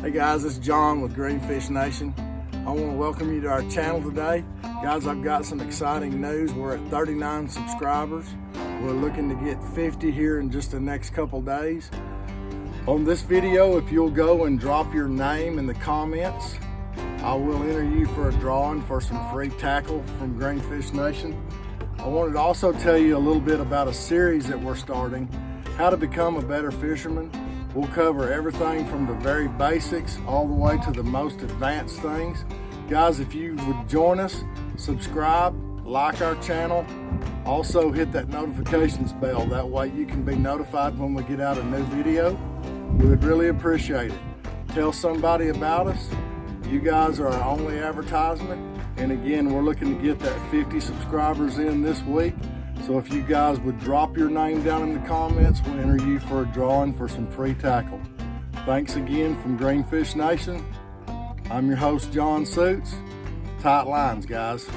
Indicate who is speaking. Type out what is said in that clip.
Speaker 1: Hey guys, it's John with Greenfish Nation. I want to welcome you to our channel today. Guys, I've got some exciting news. We're at 39 subscribers. We're looking to get 50 here in just the next couple days. On this video, if you'll go and drop your name in the comments, I will enter you for a drawing for some free tackle from Greenfish Nation. I wanted to also tell you a little bit about a series that we're starting, how to become a better fisherman. We'll cover everything from the very basics all the way to the most advanced things. Guys, if you would join us, subscribe, like our channel, also hit that notifications bell. That way you can be notified when we get out a new video. We would really appreciate it. Tell somebody about us. You guys are our only advertisement. And again, we're looking to get that 50 subscribers in this week. So if you guys would drop your name down in the comments, we'll enter you for a drawing for some free tackle. Thanks again from Greenfish Nation. I'm your host, John Suits. Tight lines, guys.